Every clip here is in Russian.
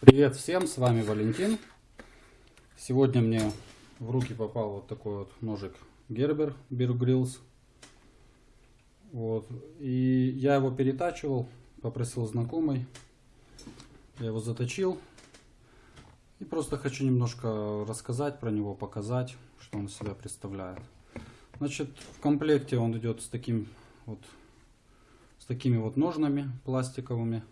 Привет всем, с вами Валентин. Сегодня мне в руки попал вот такой вот ножик Gerber Bear Grylls. Вот. И я его перетачивал, попросил знакомый. Я его заточил. И просто хочу немножко рассказать про него, показать, что он из себя представляет. Значит, в комплекте он идет с таким вот с такими вот ножнами пластиковыми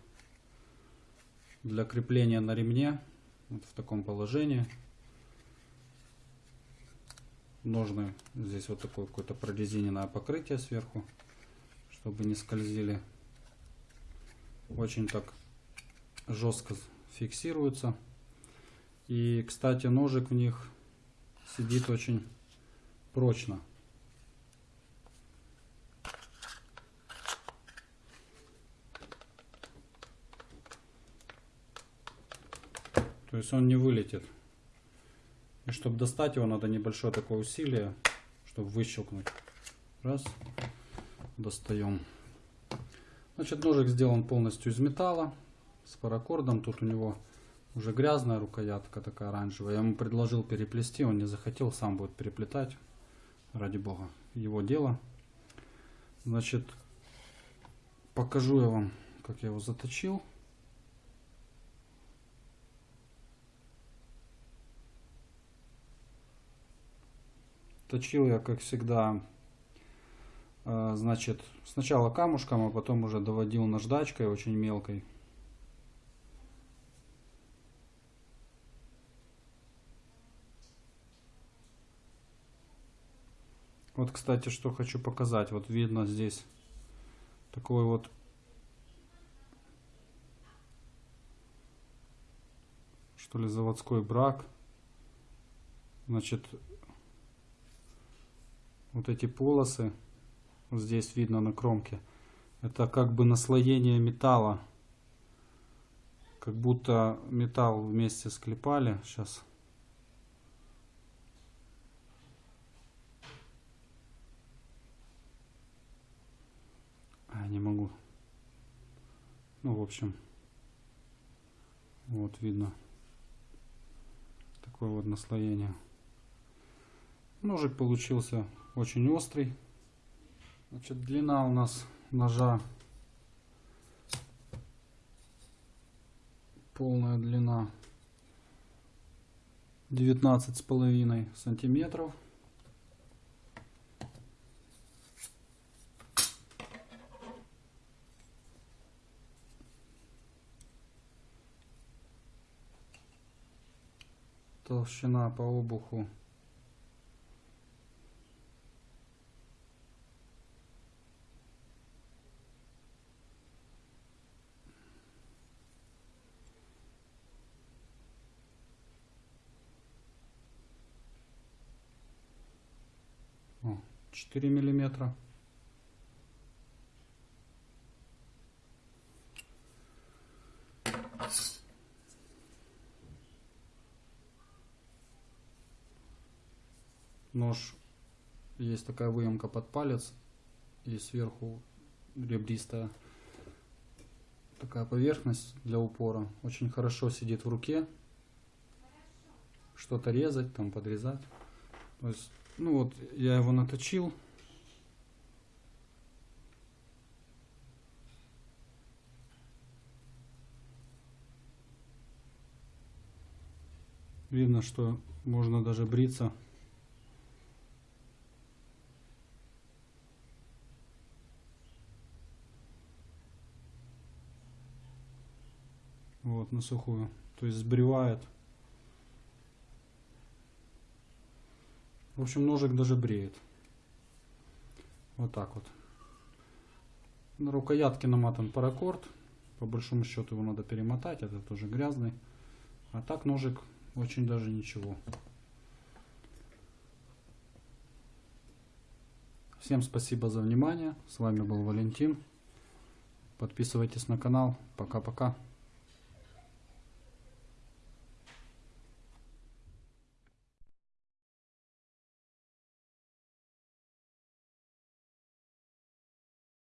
для крепления на ремне вот в таком положении. Ножны здесь вот такое какое-то прорезиненное покрытие сверху чтобы не скользили. Очень так жестко фиксируются и кстати ножик в них сидит очень прочно То есть он не вылетит. И чтобы достать его, надо небольшое такое усилие, чтобы выщелкнуть. Раз. Достаем. Значит, ножик сделан полностью из металла. С паракордом. Тут у него уже грязная рукоятка такая оранжевая. Я ему предложил переплести, он не захотел, сам будет переплетать. Ради бога. Его дело. Значит, покажу я вам, как я его заточил. Точил я, как всегда, э, значит, сначала камушком, а потом уже доводил наждачкой очень мелкой. Вот, кстати, что хочу показать. Вот видно здесь такой вот что ли заводской брак. Значит, вот эти полосы, вот здесь видно на кромке, это как бы наслоение металла. Как будто металл вместе склепали. Сейчас. А, не могу. Ну, в общем. Вот видно. Такое вот наслоение. Ножик получился очень острый. Значит, длина у нас ножа полная длина 19 с половиной сантиметров. Толщина по обуху четыре миллиметра. Нож. Есть такая выемка под палец и сверху ребристая. Такая поверхность для упора. Очень хорошо сидит в руке. Что-то резать там подрезать. То есть ну вот, я его наточил. Видно, что можно даже бриться. Вот, на сухую. То есть сбривает. В общем, ножик даже бреет. Вот так вот. На рукоятке наматан паракорд. По большому счету его надо перемотать. Это тоже грязный. А так ножик очень даже ничего. Всем спасибо за внимание. С вами был Валентин. Подписывайтесь на канал. Пока-пока.